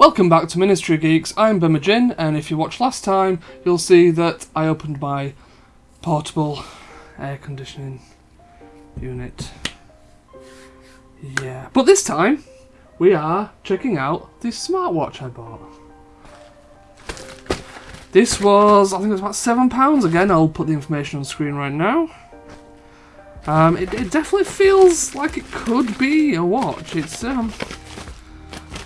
Welcome back to Ministry Geeks, I'm Bimajin, and if you watched last time, you'll see that I opened my portable air conditioning unit. Yeah, but this time, we are checking out the smartwatch I bought. This was, I think it was about £7 again, I'll put the information on screen right now. Um, it, it definitely feels like it could be a watch. It's um,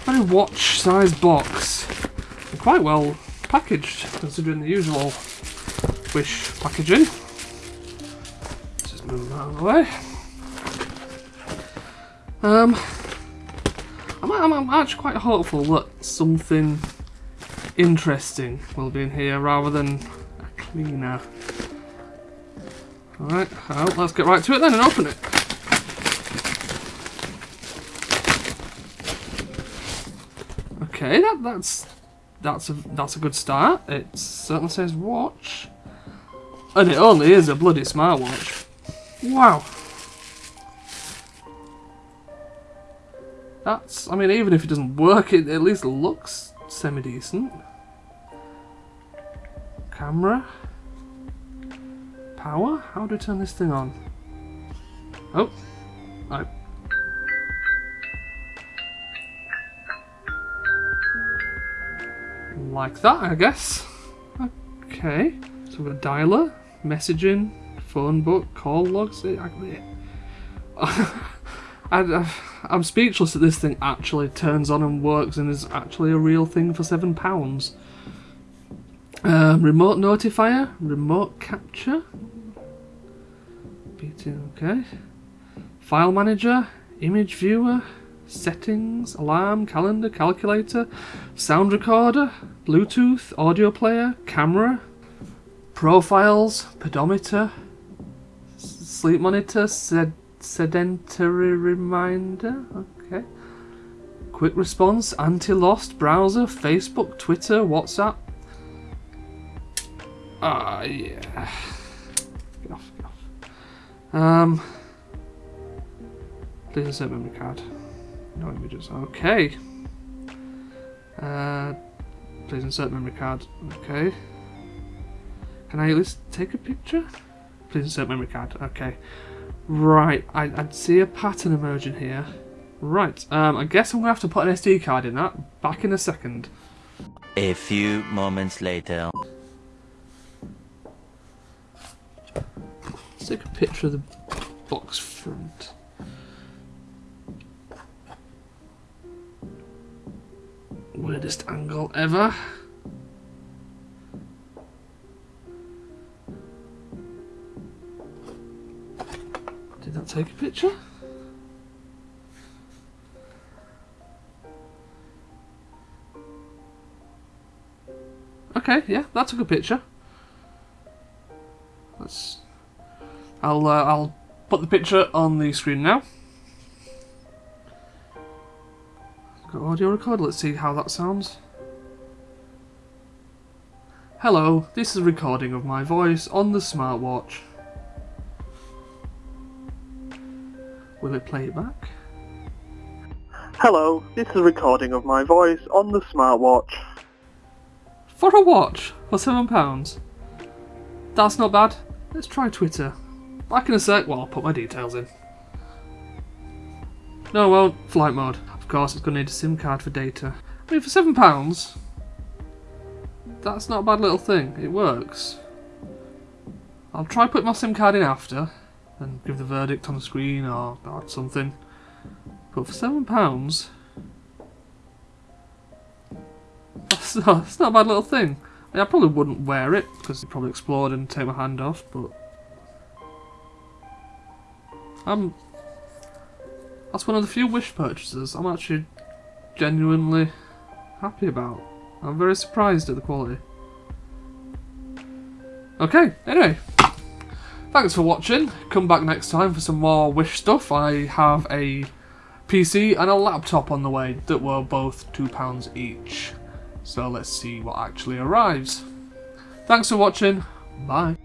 very watch-sized box. And quite well packaged, considering the usual Wish packaging. Let's just move that out of the way. Um, I'm, I'm, I'm actually quite hopeful that something interesting will be in here rather than a cleaner. Alright, well, let's get right to it then and open it. Okay, that, that's that's a that's a good start. It certainly says watch. And it only is a bloody smartwatch. Wow. That's, I mean, even if it doesn't work, it at least looks semi-decent. Camera. Power? How do I turn this thing on? Oh. I. Like that, I guess. Okay. So we've got dialer, messaging, phone book, call logs. I, I, I'm speechless that this thing actually turns on and works and is actually a real thing for £7. Um, remote notifier, remote capture, okay. File manager, image viewer, settings, alarm, calendar, calculator, sound recorder, Bluetooth, audio player, camera, profiles, pedometer, sleep monitor, sed sedentary reminder, okay. Quick response, anti-lost, browser, Facebook, Twitter, WhatsApp, Ah, yeah. Get off, get off. Um, please insert memory card. No images. Okay. Uh, please insert memory card. Okay. Can I at least take a picture? Please insert memory card. Okay. Right. I, I see a pattern emerging here. Right. Um, I guess I'm going to have to put an SD card in that. Back in a second. A few moments later. Let's take a picture of the box front. Weirdest angle ever. Did that take a picture? Okay, yeah, that took a picture. Let's I'll uh, I'll put the picture on the screen now. Audio record. Let's see how that sounds. Hello, this is a recording of my voice on the smartwatch. Will it play it back? Hello, this is a recording of my voice on the smartwatch. For a watch? For £7? That's not bad. Let's try Twitter. Back in a sec while I'll put my details in. No, I won't. flight mode. Of course, it's going to need a SIM card for data. I mean, for £7, that's not a bad little thing. It works. I'll try put my SIM card in after and give the verdict on the screen or, or something. But for £7, that's not, that's not a bad little thing. I, mean, I probably wouldn't wear it because it'd probably explode and take my hand off, but I'm. That's one of the few Wish purchases I'm actually genuinely happy about. I'm very surprised at the quality. Okay, anyway. Thanks for watching. Come back next time for some more Wish stuff. I have a PC and a laptop on the way that were both £2 each. So let's see what actually arrives. Thanks for watching. Bye.